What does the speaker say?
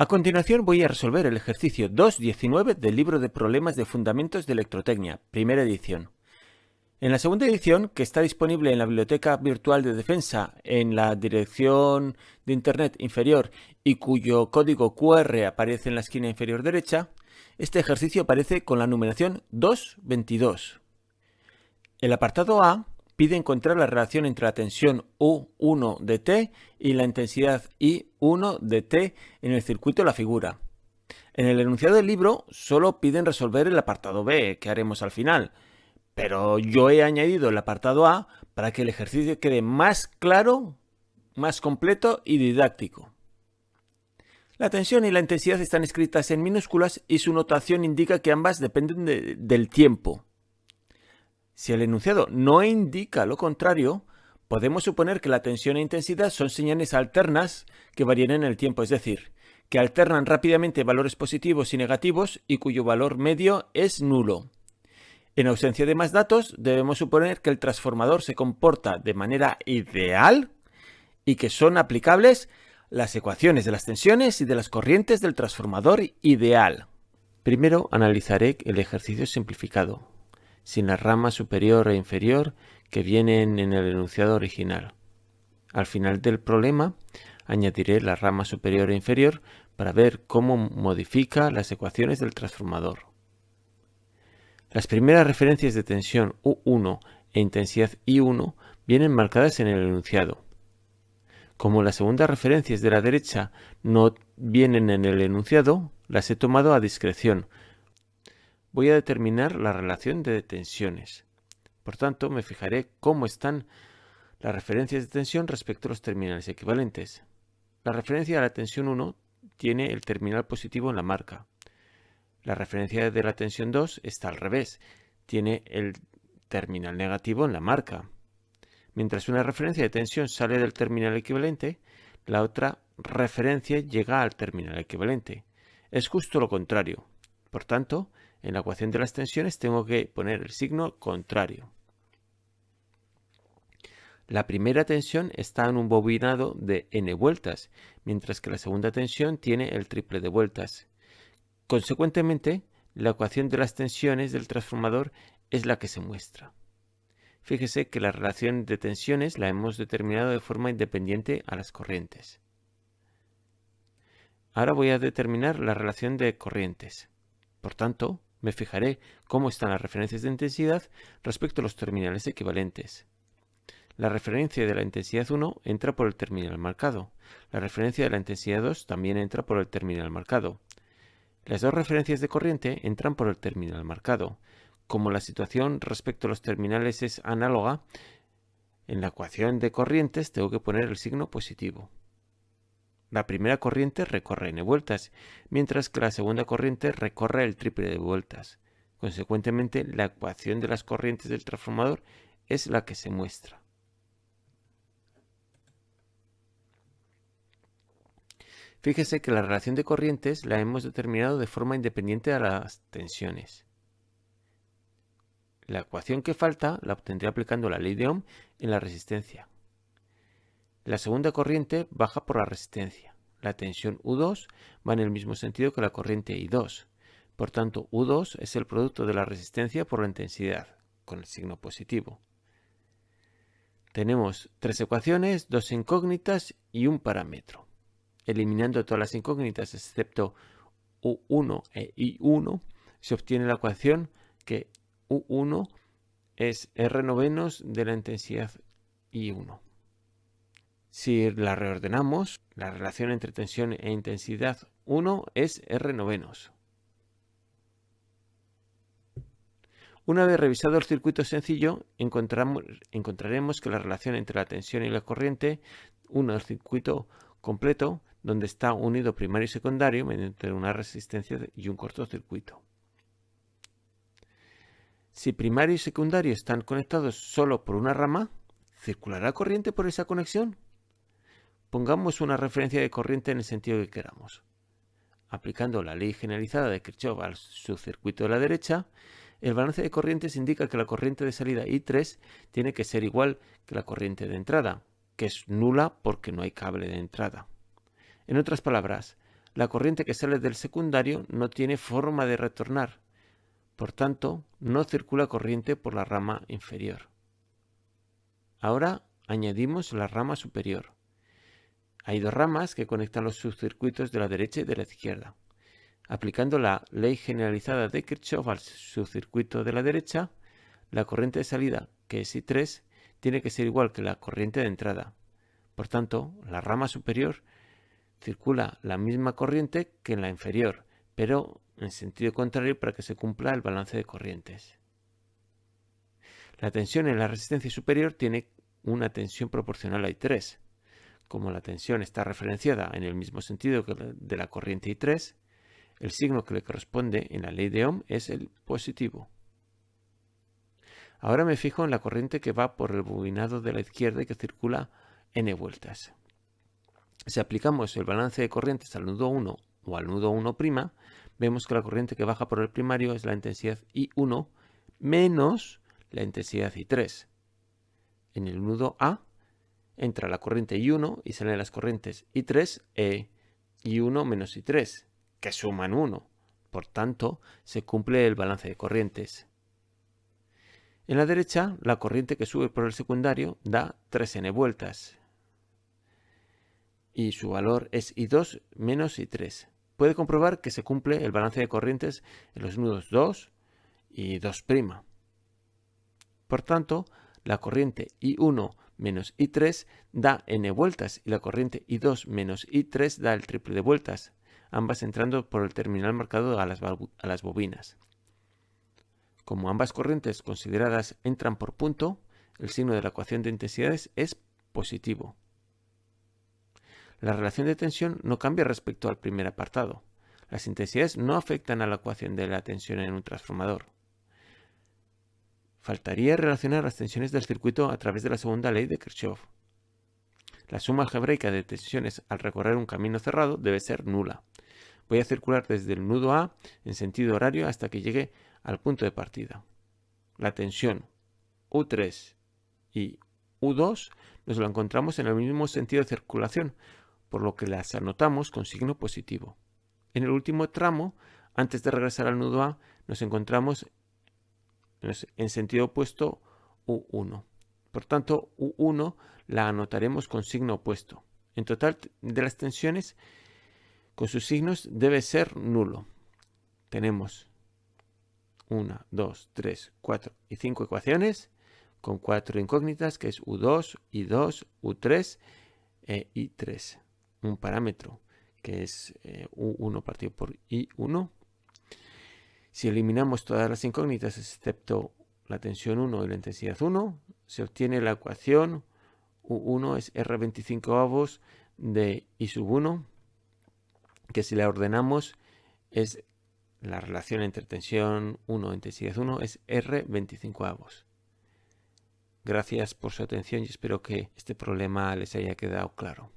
A continuación voy a resolver el ejercicio 2.19 del libro de problemas de fundamentos de electrotecnia, primera edición. En la segunda edición, que está disponible en la Biblioteca Virtual de Defensa en la dirección de Internet inferior y cuyo código QR aparece en la esquina inferior derecha, este ejercicio aparece con la numeración 2.22. El apartado A pide encontrar la relación entre la tensión U1 de T y la intensidad I1 de T en el circuito de la figura. En el enunciado del libro solo piden resolver el apartado B, que haremos al final, pero yo he añadido el apartado A para que el ejercicio quede más claro, más completo y didáctico. La tensión y la intensidad están escritas en minúsculas y su notación indica que ambas dependen del tiempo. Si el enunciado no indica lo contrario, podemos suponer que la tensión e intensidad son señales alternas que varían en el tiempo, es decir, que alternan rápidamente valores positivos y negativos y cuyo valor medio es nulo. En ausencia de más datos, debemos suponer que el transformador se comporta de manera ideal y que son aplicables las ecuaciones de las tensiones y de las corrientes del transformador ideal. Primero analizaré el ejercicio simplificado sin la rama superior e inferior que vienen en el enunciado original. Al final del problema añadiré la rama superior e inferior para ver cómo modifica las ecuaciones del transformador. Las primeras referencias de tensión U1 e intensidad I1 vienen marcadas en el enunciado. Como las segundas referencias de la derecha no vienen en el enunciado, las he tomado a discreción voy a determinar la relación de tensiones. Por tanto, me fijaré cómo están las referencias de tensión respecto a los terminales equivalentes. La referencia a la tensión 1 tiene el terminal positivo en la marca. La referencia de la tensión 2 está al revés, tiene el terminal negativo en la marca. Mientras una referencia de tensión sale del terminal equivalente, la otra referencia llega al terminal equivalente. Es justo lo contrario. Por tanto, en la ecuación de las tensiones tengo que poner el signo contrario. La primera tensión está en un bobinado de n vueltas, mientras que la segunda tensión tiene el triple de vueltas. Consecuentemente, la ecuación de las tensiones del transformador es la que se muestra. Fíjese que la relación de tensiones la hemos determinado de forma independiente a las corrientes. Ahora voy a determinar la relación de corrientes. Por tanto, me fijaré cómo están las referencias de intensidad respecto a los terminales equivalentes. La referencia de la intensidad 1 entra por el terminal marcado. La referencia de la intensidad 2 también entra por el terminal marcado. Las dos referencias de corriente entran por el terminal marcado. Como la situación respecto a los terminales es análoga, en la ecuación de corrientes tengo que poner el signo positivo. La primera corriente recorre n vueltas, mientras que la segunda corriente recorre el triple de vueltas. Consecuentemente, la ecuación de las corrientes del transformador es la que se muestra. Fíjese que la relación de corrientes la hemos determinado de forma independiente a las tensiones. La ecuación que falta la obtendré aplicando la ley de Ohm en la resistencia. La segunda corriente baja por la resistencia. La tensión U2 va en el mismo sentido que la corriente I2. Por tanto, U2 es el producto de la resistencia por la intensidad, con el signo positivo. Tenemos tres ecuaciones, dos incógnitas y un parámetro. Eliminando todas las incógnitas excepto U1 e I1, se obtiene la ecuación que U1 es R novenos de la intensidad I1. Si la reordenamos, la relación entre tensión e intensidad 1 es R novenos. Una vez revisado el circuito sencillo, encontraremos que la relación entre la tensión y la corriente, uno el circuito completo, donde está unido primario y secundario mediante una resistencia y un cortocircuito. Si primario y secundario están conectados solo por una rama, ¿circulará corriente por esa conexión? Pongamos una referencia de corriente en el sentido que queramos. Aplicando la ley generalizada de Kirchhoff al subcircuito de la derecha, el balance de corrientes indica que la corriente de salida I3 tiene que ser igual que la corriente de entrada, que es nula porque no hay cable de entrada. En otras palabras, la corriente que sale del secundario no tiene forma de retornar. Por tanto, no circula corriente por la rama inferior. Ahora añadimos la rama superior. Hay dos ramas que conectan los subcircuitos de la derecha y de la izquierda. Aplicando la ley generalizada de Kirchhoff al subcircuito de la derecha, la corriente de salida, que es I3, tiene que ser igual que la corriente de entrada. Por tanto, la rama superior circula la misma corriente que en la inferior, pero en sentido contrario para que se cumpla el balance de corrientes. La tensión en la resistencia superior tiene una tensión proporcional a I3. Como la tensión está referenciada en el mismo sentido que de la corriente I3, el signo que le corresponde en la ley de Ohm es el positivo. Ahora me fijo en la corriente que va por el bobinado de la izquierda y que circula n vueltas. Si aplicamos el balance de corrientes al nudo 1 o al nudo 1', vemos que la corriente que baja por el primario es la intensidad I1 menos la intensidad I3. En el nudo A entra la corriente I1 y salen las corrientes I3 e I1 menos I3, que suman 1. Por tanto, se cumple el balance de corrientes. En la derecha, la corriente que sube por el secundario da 3n vueltas. Y su valor es I2 menos I3. Puede comprobar que se cumple el balance de corrientes en los nudos 2 y 2'. Por tanto, la corriente I1 menos I3 da n vueltas y la corriente I2 menos I3 da el triple de vueltas, ambas entrando por el terminal marcado a las, a las bobinas. Como ambas corrientes consideradas entran por punto, el signo de la ecuación de intensidades es positivo. La relación de tensión no cambia respecto al primer apartado. Las intensidades no afectan a la ecuación de la tensión en un transformador. Faltaría relacionar las tensiones del circuito a través de la segunda ley de Kirchhoff. La suma algebraica de tensiones al recorrer un camino cerrado debe ser nula. Voy a circular desde el nudo A en sentido horario hasta que llegue al punto de partida. La tensión U3 y U2 nos la encontramos en el mismo sentido de circulación, por lo que las anotamos con signo positivo. En el último tramo, antes de regresar al nudo A, nos encontramos en sentido opuesto U1. Por tanto, U1 la anotaremos con signo opuesto. En total de las tensiones, con sus signos debe ser nulo. Tenemos 1, 2, 3, 4 y 5 ecuaciones con cuatro incógnitas que es U2, I2, U3 e I3. Un parámetro que es eh, U1 partido por I1 si eliminamos todas las incógnitas excepto la tensión 1 y la intensidad 1, se obtiene la ecuación U1 es R25 avos de I sub 1, que si la ordenamos es la relación entre tensión 1 e intensidad 1 es R25 avos. Gracias por su atención y espero que este problema les haya quedado claro.